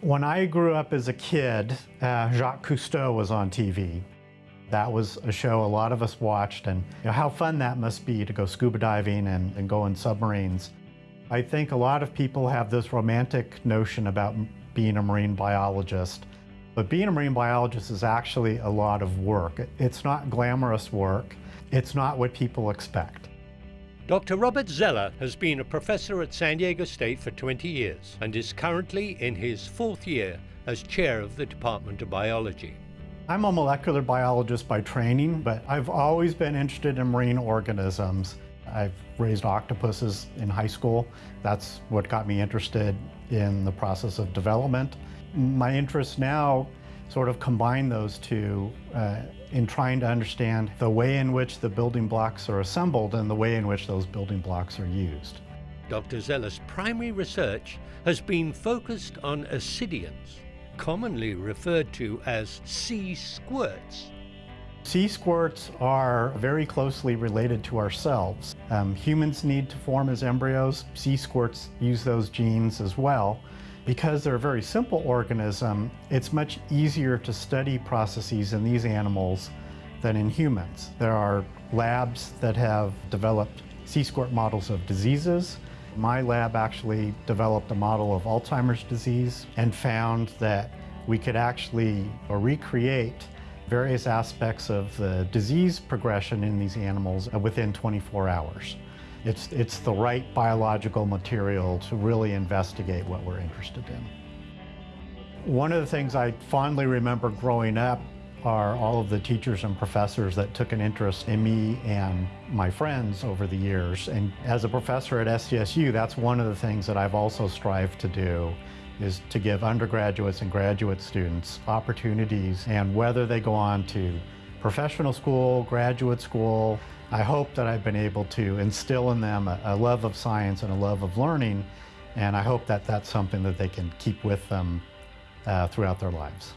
When I grew up as a kid, uh, Jacques Cousteau was on TV. That was a show a lot of us watched and you know, how fun that must be to go scuba diving and, and go in submarines. I think a lot of people have this romantic notion about being a marine biologist, but being a marine biologist is actually a lot of work. It's not glamorous work. It's not what people expect. Dr. Robert Zeller has been a professor at San Diego State for 20 years and is currently in his fourth year as chair of the Department of Biology. I'm a molecular biologist by training, but I've always been interested in marine organisms. I've raised octopuses in high school. That's what got me interested in the process of development. My interest now sort of combine those two uh, in trying to understand the way in which the building blocks are assembled and the way in which those building blocks are used. Dr. Zeller's primary research has been focused on ascidians, commonly referred to as sea squirts. Sea squirts are very closely related to ourselves. Um, humans need to form as embryos. Sea squirts use those genes as well. Because they're a very simple organism, it's much easier to study processes in these animals than in humans. There are labs that have developed sea squirt models of diseases. My lab actually developed a model of Alzheimer's disease and found that we could actually recreate various aspects of the disease progression in these animals within 24 hours. It's, it's the right biological material to really investigate what we're interested in. One of the things I fondly remember growing up are all of the teachers and professors that took an interest in me and my friends over the years. And as a professor at SDSU, that's one of the things that I've also strived to do is to give undergraduates and graduate students opportunities and whether they go on to professional school, graduate school, I hope that I've been able to instill in them a, a, love of science and a love of learning, and I hope that that's something that they can keep with them uh, throughout their lives.